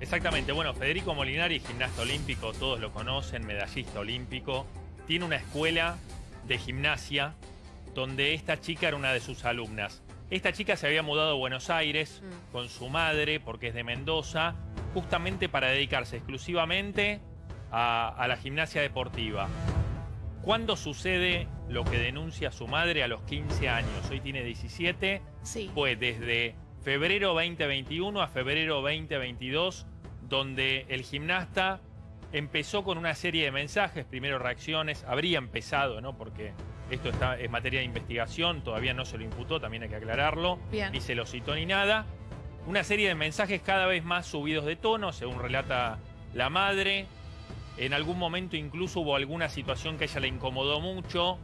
Exactamente, bueno, Federico Molinari, gimnasta olímpico, todos lo conocen, medallista olímpico, tiene una escuela de gimnasia donde esta chica era una de sus alumnas. Esta chica se había mudado a Buenos Aires Mm. con su madre, porque es de Mendoza, justamente para dedicarse exclusivamente a, a la gimnasia deportiva. ¿Cuándo sucede lo que denuncia su madre a los 15 años? Hoy tiene 17 Sí. fue desde febrero 2021 a febrero 2022, donde el gimnasta empezó con una serie de mensajes, primero reacciones, habría empezado, ¿no? Porque esto está, es materia de investigación, todavía no se lo imputó, también hay que aclararlo, Bien. ni se lo citó ni nada. Una serie de mensajes cada vez más subidos de tono, según relata la madre. En algún momento incluso hubo alguna situación que a ella le incomodó mucho,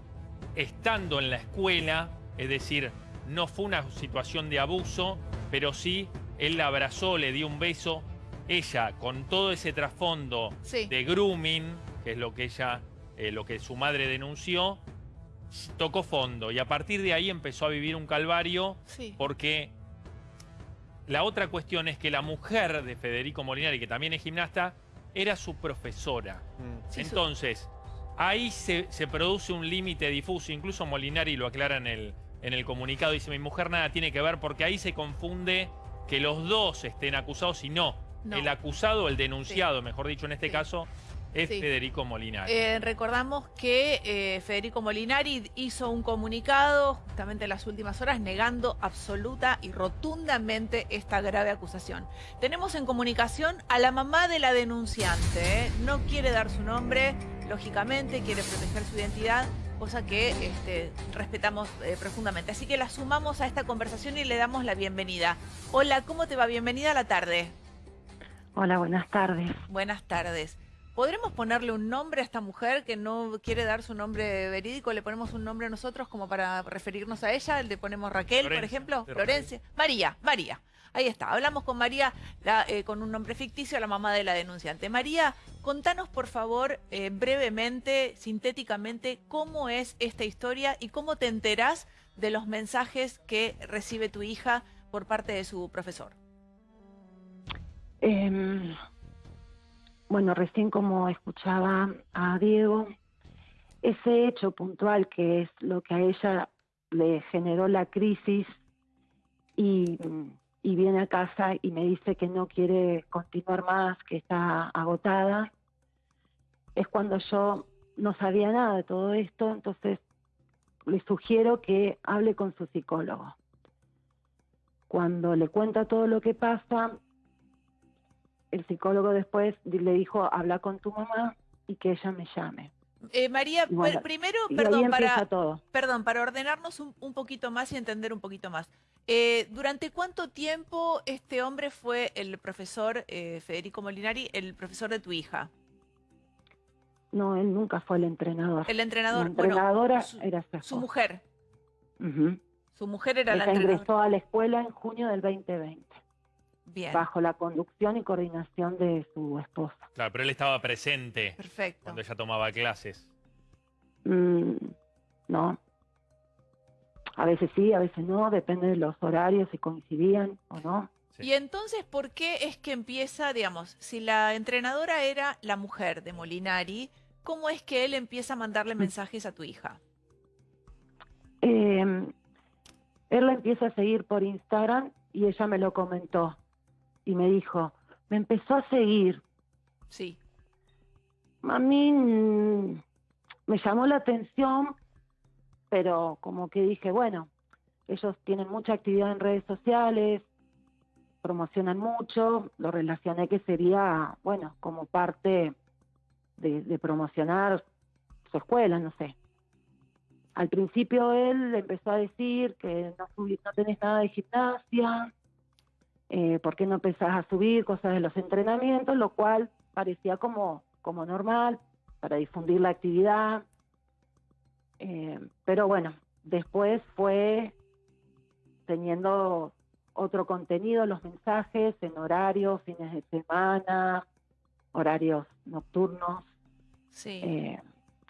estando en la escuela, es decir, no fue una situación de abuso, pero sí él la abrazó, le dio un beso. Ella, con todo ese trasfondo Sí. de grooming, que es lo que ella, eh, lo que su madre denunció, tocó fondo y a partir de ahí empezó a vivir un calvario Sí. porque la otra cuestión es que la mujer de Federico Molinari, que también es gimnasta, era su profesora. Sí, su- Entonces, ahí se, se produce un límite difuso. Incluso Molinari lo aclara en el, en el comunicado. Dice, mi mujer nada tiene que ver porque ahí se confunde que los dos estén acusados y no. No. El acusado, el denunciado, mejor dicho en este Sí. caso, es Sí. Federico Molinari. Eh, recordamos que eh, Federico Molinari hizo un comunicado justamente en las últimas horas negando absoluta y rotundamente esta grave acusación. Tenemos en comunicación a la mamá de la denunciante. ¿eh? No quiere dar su nombre, lógicamente, quiere proteger su identidad, cosa que este, respetamos profundamente. Así que la sumamos a esta conversación y le damos la bienvenida. Hola, ¿cómo te va? Bienvenida a la tarde. Hola, buenas tardes. Buenas tardes. ¿Podremos ponerle un nombre a esta mujer que no quiere dar su nombre verídico? ¿Le ponemos un nombre a nosotros como para referirnos a ella? ¿Le ponemos Raquel, por ejemplo? Florencia. María, María. Ahí está. Hablamos con María la, eh, con un nombre ficticio, la mamá de la denunciante. María, contanos por favor eh, brevemente, sintéticamente, cómo es esta historia y cómo te enterás de los mensajes que recibe tu hija por parte de su profesor. Em, bueno, recién como escuchaba a Diego, ese hecho puntual que es lo que a ella le generó la crisis y, y viene a casa y me dice que no quiere continuar más, que está agotada, es cuando yo no sabía nada de todo esto, entonces le sugiero que hable con su psicólogo. Cuando le cuenta todo lo que pasa, el psicólogo después le dijo, habla con tu mamá y que ella me llame. Eh, María, bueno, primero, perdón, para, todo. Perdón, para ordenarnos un, un poquito más y entender un poquito más. Eh, ¿Durante cuánto tiempo este hombre fue el profesor eh, Federico Molinari, el profesor de tu hija? No, él nunca fue el entrenador. El La entrenador, bueno, entrenadora su, era su, mujer. Su mujer era la entrenadora. ingresó a la escuela en junio del 2020, Bien, bajo la conducción y coordinación de su esposa. Claro, pero él estaba presente perfecto. cuando ella tomaba clases. Mm, no. A veces sí, a veces no, depende de los horarios, si coincidían o no. Sí. Y entonces, ¿por qué es que empieza, digamos, si la entrenadora era la mujer de Molinari, ¿cómo es que él empieza a mandarle Mm. mensajes a tu hija? Eh, él la empieza a seguir por Instagram y ella me lo comentó y me dijo, me empezó a seguir. Sí, A mí mm, me llamó la atención, pero como que dije, bueno, ellos tienen mucha actividad en redes sociales, promocionan mucho, lo relacioné que sería, bueno, como parte de, de promocionar su escuela, no sé. Al principio él empezó a decir que no, no tenés nada de gimnasia, eh, ¿por qué no empezás a subir cosas de los entrenamientos? Lo cual parecía como, como normal para difundir la actividad. Eh, pero bueno, después fue teniendo otro contenido, los mensajes en horarios, fines de semana, horarios nocturnos. sí. eh,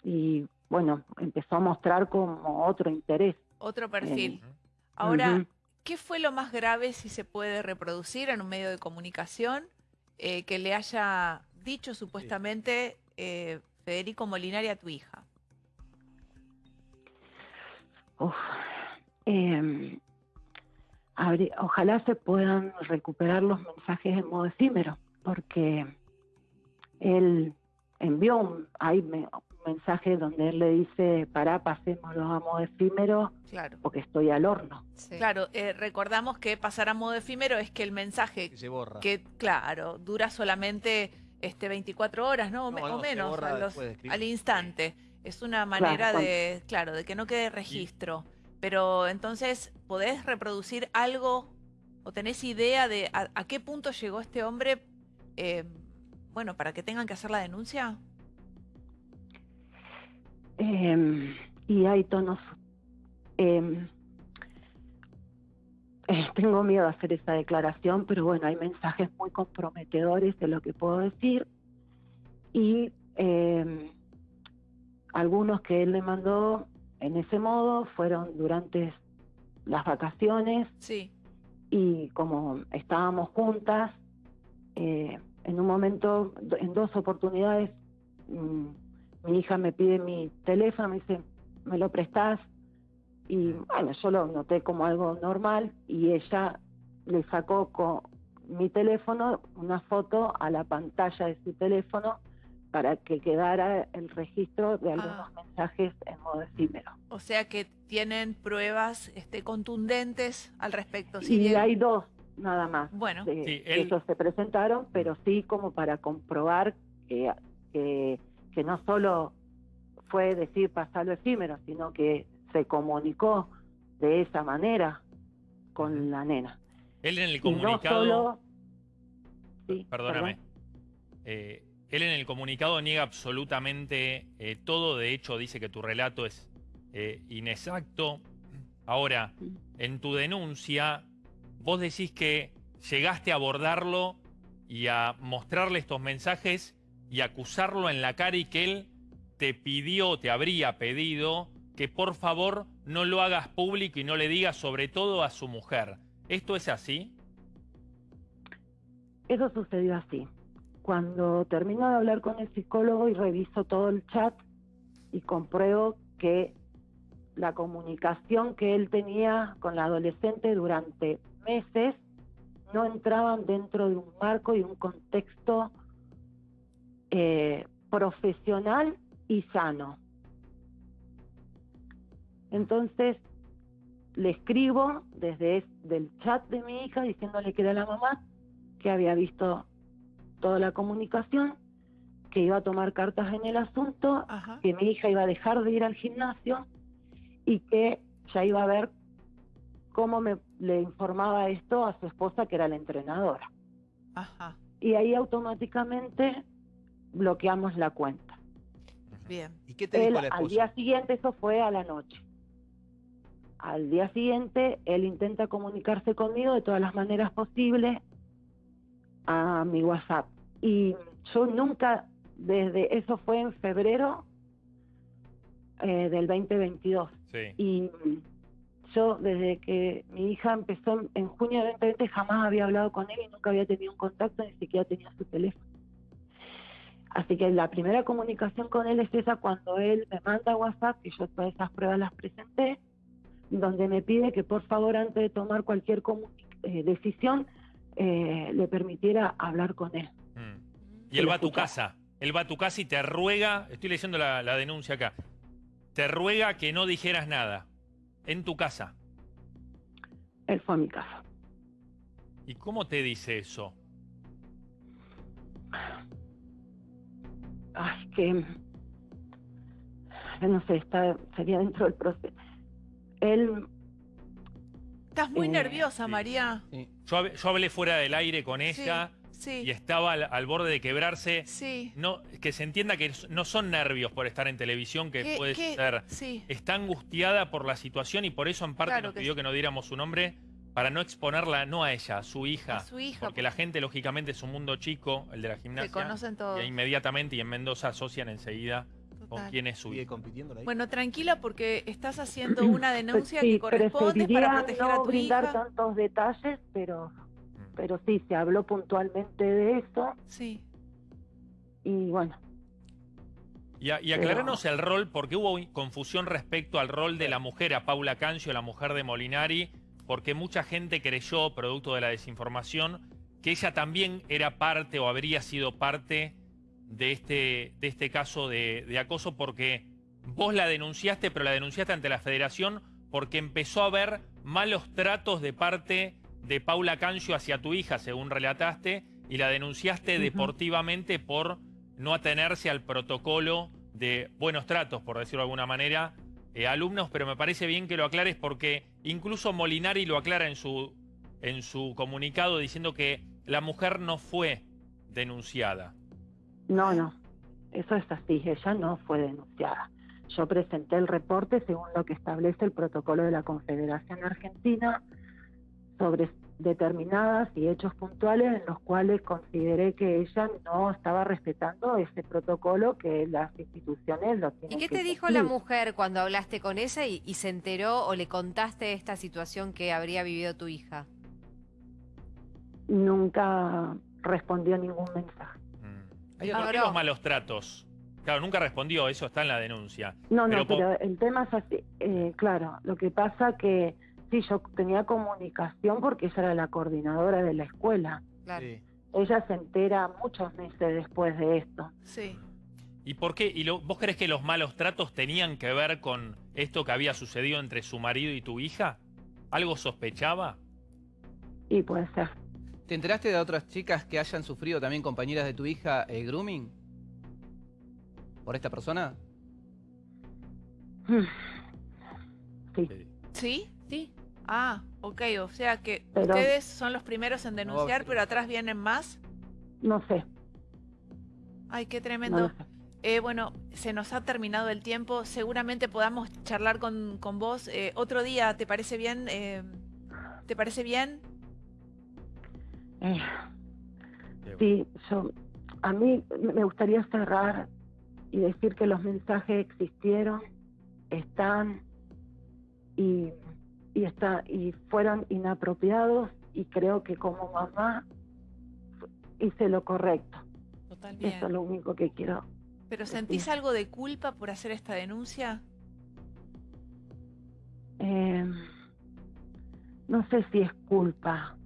y bueno, empezó a mostrar como otro interés. Otro perfil. Ahora. ¿Qué fue lo más grave si se puede reproducir en un medio de comunicación eh, que le haya dicho supuestamente eh, Federico Molinari a tu hija? Uf, eh, habría- ojalá se puedan recuperar los mensajes en modo efímero, porque él envió un, hay me- un mensaje donde él le dice, pará, pasémoslo a modo efímero Claro. porque estoy al horno. Claro, eh, recordamos que pasar a modo efímero es que el mensaje Que se borra. que, claro, dura solamente este 24 horas, ¿no? O, me- No, o no, se menos, a los- de al instante. Es una manera de, claro, de que no quede registro. Pero entonces, ¿podés reproducir algo o tenés idea de a, a qué punto llegó este hombre, eh, bueno, para que tengan que hacer la denuncia? Y hay tonos. eh, eh, tengo miedo a hacer esa declaración, pero bueno, hay mensajes muy comprometedores de lo que puedo decir. Y eh, algunos que él le mandó en ese modo fueron durante las vacaciones Sí, y como estábamos juntas, eh, en un momento, en dos oportunidades, mm, mi hija me pide mi teléfono, me dice, ¿me lo prestás? Y bueno, yo lo noté como algo normal y ella le sacó con mi teléfono una foto a la pantalla de su teléfono para que quedara el registro de algunos mensajes en modo efímero. o sea que tienen pruebas este, contundentes al respecto. y Si bien- hay dos nada más. Bueno, de- Sí, que él- ellos se presentaron, pero sí como para comprobar que, que, que no solo fue decir pasarlo efímero, sino que se comunicó de esa manera con la nena. Él en el no comunicado... solo... Sí, Perdóname. perdón. Eh, él en el comunicado niega absolutamente eh, todo. De hecho, dice que tu relato es eh, inexacto. Ahora, en tu denuncia, vos decís que llegaste a abordarlo y a mostrarle estos mensajes y acusarlo en la cara y que él te pidió, te habría pedido que por favor no lo hagas público y no le digas sobre todo a su mujer. ¿Esto es así? Eso sucedió así. Cuando termino de hablar con el psicólogo y reviso todo el chat y compruebo que la comunicación que él tenía con la adolescente durante meses no entraban dentro de un marco y un contexto eh, profesional y sano. Entonces le escribo desde es- del chat de mi hija diciéndole que era la mamá que había visto toda la comunicación, que iba a tomar cartas en el asunto, ajá. que mi hija iba a dejar de ir al gimnasio y que ya iba a ver cómo me le informaba esto a su esposa, que era la entrenadora. Ajá, Y ahí automáticamente bloqueamos la cuenta. Bien. ¿Y qué te Él, dijo la al día siguiente, eso fue a la noche. Al día siguiente, él intenta comunicarse conmigo de todas las maneras posibles a mi WhatsApp. Y yo nunca, desde eso fue en febrero eh, del 2022. Sí. Y yo, desde que mi hija empezó en, en junio del 2020, jamás había hablado con él y nunca había tenido un contacto, ni siquiera tenía su teléfono. Así que la primera comunicación con él es esa cuando él me manda WhatsApp, que yo todas esas pruebas las presenté, donde me pide que por favor antes de tomar cualquier eh, decisión eh, le permitiera hablar con él. Mm. Y él va a tu casa. Él va a tu casa y te ruega, estoy leyendo la, la denuncia acá, te ruega que no dijeras nada en tu casa. Él fue a mi casa. ¿Y cómo te dice eso? Ay, que no sé, está, sería dentro del proceso. Él Estás muy Eh, nerviosa, sí. María. Sí. Yo, yo hablé fuera del aire con ella Sí, y estaba al, al borde de quebrarse. sí. No, que se entienda que no son nervios por estar en televisión, que ¿Qué- puede ser. Sí, Está angustiada por la situación y por eso en parte Claro nos que pidió sí. que no diéramos su nombre para no exponerla, no a ella, a su hija. a su hija. Porque la gente, lógicamente, es un mundo chico, el de la Se gimnasia. conocen todos. Y inmediatamente y en Mendoza asocian enseguida con quién es su ¿Sigue hija. compitiendo? Bueno, tranquila porque estás haciendo una denuncia sí, que corresponde para proteger a no tu brindar hija. tantos detalles, pero Mm. pero sí, se habló puntualmente de eso Sí. y bueno, Y, a- y aclaranos el rol, porque hubo confusión respecto al rol de la mujer, a Paula Cancio, la mujer de Molinari, porque mucha gente creyó, producto de la desinformación, que ella también era parte o habría sido parte de este, de este caso de, de acoso, porque vos la denunciaste, pero la denunciaste ante la federación porque empezó a haber malos tratos de parte de Paula Cancio hacia tu hija, según relataste, y la denunciaste deportivamente por no atenerse al protocolo de buenos tratos, por decirlo de alguna manera, eh, alumnos, pero me parece bien que lo aclares porque incluso Molinari lo aclara en su, en su comunicado diciendo que la mujer no fue denunciada. no, no, eso es así, ella no fue denunciada. Yo presenté el reporte según lo que establece el protocolo de la Confederación Argentina sobre determinadas y hechos puntuales en los cuales consideré que ella no estaba respetando ese protocolo que las instituciones lo ¿Y tienen qué que te dijo la mujer cuando hablaste con ella y, y se enteró o le contaste esta situación que habría vivido tu hija? Nunca respondió ningún mensaje. Mm. Hay ¿Por otro- qué los malos tratos? Claro, nunca respondió, eso está en la denuncia. No, Pero no, pero el tema es así. eh, claro, lo que pasa que sí, yo tenía comunicación porque ella era la coordinadora de la escuela. Claro. Sí. Ella se entera muchos meses después de esto. Sí. ¿Y por qué? ¿Y lo- vos crees que los malos tratos tenían que ver con esto que había sucedido entre su marido y tu hija? ¿Algo sospechaba? Y puede ser. ¿Te enteraste de otras chicas que hayan sufrido también compañeras de tu hija eh, grooming? ¿Por esta persona? Sí, Eh, ¿Sí? Sí. Ah, ok, o sea que Pero- ustedes son los primeros en denunciar, pero- pero atrás vienen más. no sé. Ay, qué No tremendo. sé. Eh, bueno, se nos ha terminado el tiempo. Seguramente podamos charlar con, con vos eh, otro día. ¿Te parece bien? Eh, ¿Te parece bien? Eh, eh, sí, yo, a mí me gustaría cerrar y decir que los mensajes existieron, están y, y, está, y fueron inapropiados y creo que como mamá hice lo correcto. Total bien. Eso es lo único que quiero. ¿Pero sentís algo de culpa por hacer esta denuncia? Eh, no sé si es culpa,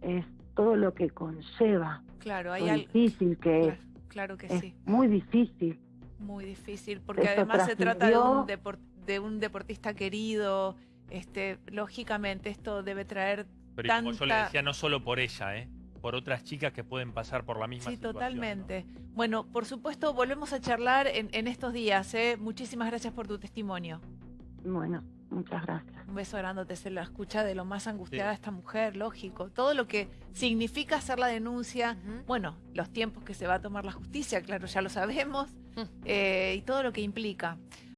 es todo lo que conlleva, Claro, hay lo algo. difícil que es, Claro que es sí, muy difícil. muy difícil, porque Esto además se trata de un, de un deportista querido. Este, lógicamente esto debe traer Pero y como yo le tanta- decía, no solo por ella, ¿eh? por otras chicas que pueden pasar por la misma Sí, situación. ¿no? totalmente. Bueno, por supuesto, volvemos a charlar en, en estos días. ¿eh? Muchísimas gracias por tu testimonio. Bueno, muchas gracias. Un beso grande, se la escucha de lo más angustiada esta mujer, lógico. Todo lo que significa hacer la denuncia, bueno, los tiempos que se va a tomar la justicia, claro, ya lo sabemos, eh, y todo lo que implica.